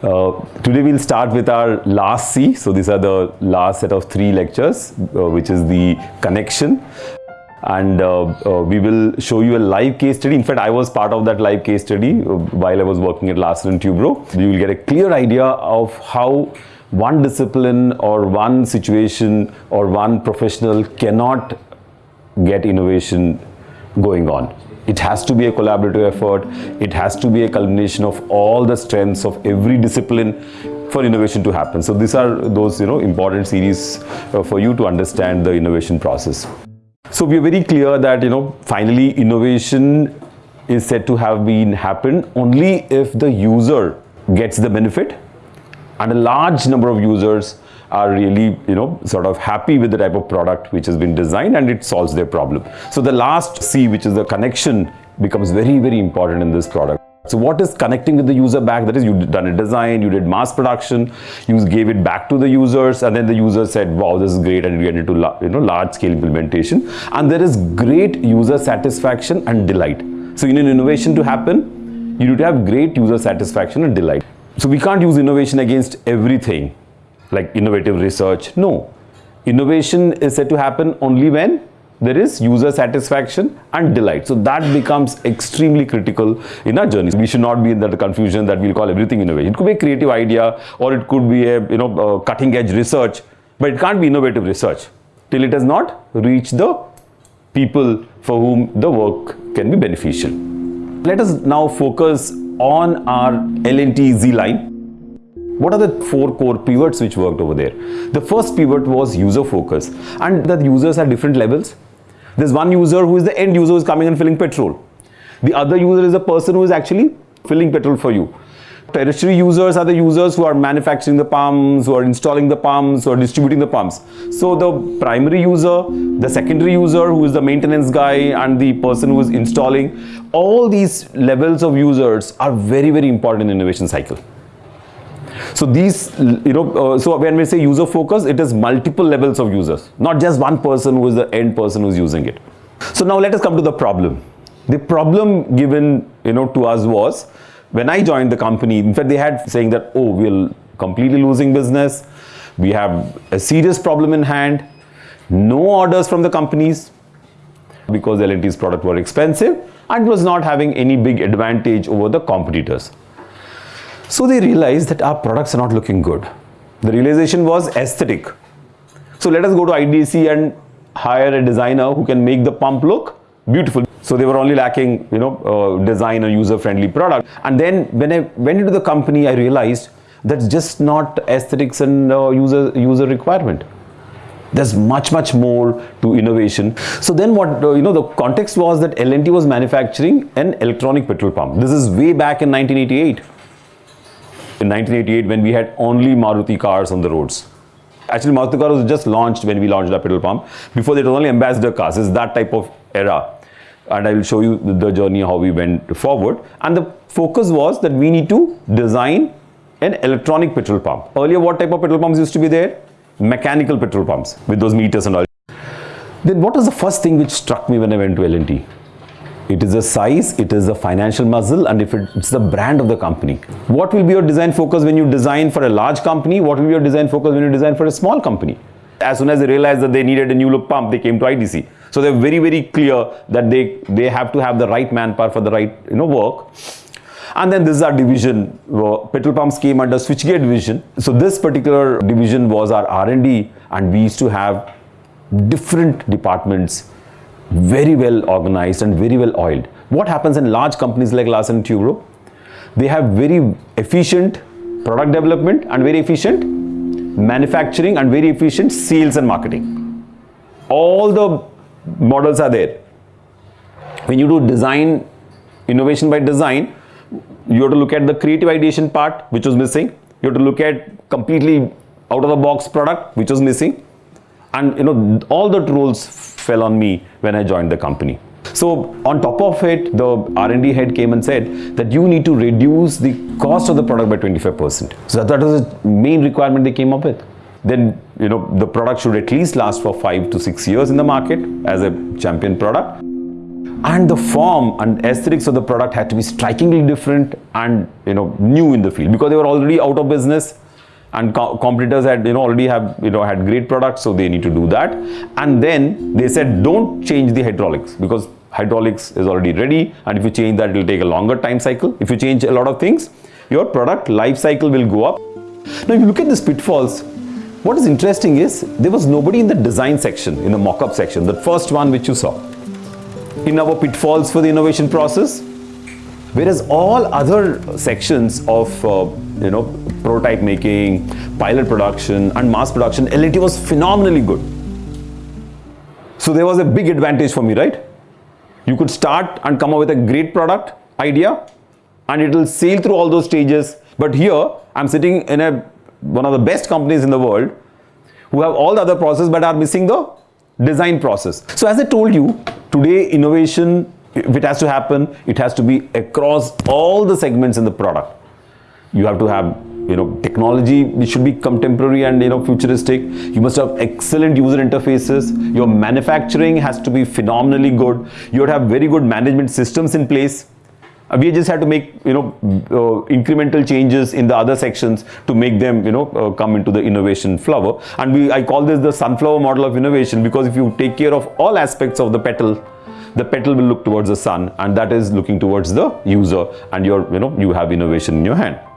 Uh, today we'll start with our last C. So these are the last set of three lectures, uh, which is the connection. And uh, uh, we will show you a live case study. In fact, I was part of that live case study uh, while I was working at Larsen & Toubro. You will get a clear idea of how one discipline or one situation or one professional cannot get innovation going on. It has to be a collaborative effort. It has to be a culmination of all the strengths of every discipline for innovation to happen. So these are those you know important series uh, for you to understand the innovation process. So we are very clear that you know finally innovation is said to have been happened only if the user gets the benefit and a large number of users are really you know sort of happy with the type of product which has been designed and it solves their problem. So the last c which is the connection becomes very very important in this product. So what is connecting with the user back? That is you done a design you did mass production you gave it back to the users and then the user said wow this is great and you get into you know large scale implementation. And there is great user satisfaction and delight. So in an innovation to happen you need to have great user satisfaction and delight. So we can't use innovation against everything like innovative research. No. Innovation is said to happen only when there is user satisfaction and delight. So that becomes extremely critical in our journey. We should not be in that confusion that we'll call everything innovation. It could be a creative idea or it could be a you know a cutting edge research, but it can't be innovative research till it has not reached the people for whom the work can be beneficial. Let us now focus on our L&T Z line what are the four core pivots which worked over there? The first pivot was user focus and the users are different levels. There's one user who is the end user who is coming and filling petrol. The other user is a person who is actually filling petrol for you. Tertiary users are the users who are manufacturing the pumps, who are installing the pumps, or distributing the pumps. So the primary user, the secondary user who is the maintenance guy and the person who is installing, all these levels of users are very, very important in innovation cycle. So these, you know, uh, so when we say user focus, it is multiple levels of users, not just one person who is the end person who is using it. So now let us come to the problem. The problem given, you know, to us was when I joined the company, in fact, they had saying that, oh, we're completely losing business. We have a serious problem in hand. No orders from the companies because L&T's product were expensive and was not having any big advantage over the competitors. So they realized that our products are not looking good. The realization was aesthetic. So let us go to IDC and hire a designer who can make the pump look beautiful. So they were only lacking, you know, uh, design a user-friendly product. And then when I went into the company, I realized that's just not aesthetics and uh, user user requirement. There's much, much more to innovation. So then what, uh, you know, the context was that L&T was manufacturing an electronic petrol pump. This is way back in 1988 in 1988 when we had only Maruti cars on the roads. Actually, Maruti car was just launched when we launched our petrol pump. Before that, it was only ambassador cars. It's that type of era. And I will show you the journey, how we went forward. And the focus was that we need to design an electronic petrol pump. Earlier, what type of petrol pumps used to be there? Mechanical petrol pumps with those meters and all. Then what was the first thing which struck me when I went to L&T? It is the size, it is the financial muscle and if it's the brand of the company. What will be your design focus when you design for a large company? What will be your design focus when you design for a small company? As soon as they realized that they needed a new look pump, they came to IDC. So they're very, very clear that they, they have to have the right manpower for the right you know, work. And then this is our division. Petrol pumps came under switchgear division. So this particular division was our R&D and we used to have different departments very well organized and very well oiled. What happens in large companies like Larsen & Toubro? They have very efficient product development and very efficient manufacturing and very efficient sales and marketing. All the models are there. When you do design, innovation by design, you have to look at the creative ideation part, which was missing. You have to look at completely out of the box product, which was missing. And you know, all the roles fell on me when I joined the company. So on top of it, the R&D head came and said that you need to reduce the cost of the product by 25%. So that was the main requirement they came up with. Then, you know, the product should at least last for five to six years in the market as a champion product. and the form and aesthetics of the product had to be strikingly different and you know new in the field because they were already out of business and co competitors had you know already have you know had great products so they need to do that. And then they said don't change the hydraulics because hydraulics is already ready and if you change that it will take a longer time cycle. If you change a lot of things your product life cycle will go up. Now if you look at these pitfalls what is interesting is there was nobody in the design section in the mock-up section the first one which you saw. In our pitfalls for the innovation process whereas all other sections of uh, you know prototype making pilot production and mass production LNT was phenomenally good. So there was a big advantage for me right? You could start and come up with a great product idea and it will sail through all those stages. But here I'm sitting in a one of the best companies in the world who have all the other process but are missing the design process. So as I told you today innovation if it has to happen it has to be across all the segments in the product. You have to have you know technology which should be contemporary and you know futuristic. You must have excellent user interfaces. Your manufacturing has to be phenomenally good. You would have very good management systems in place. Uh, we just had to make you know uh, incremental changes in the other sections to make them you know uh, come into the innovation flower. And we i call this the sunflower model of innovation because if you take care of all aspects of the petal the petal will look towards the sun and that is looking towards the user and your you know you have innovation in your hand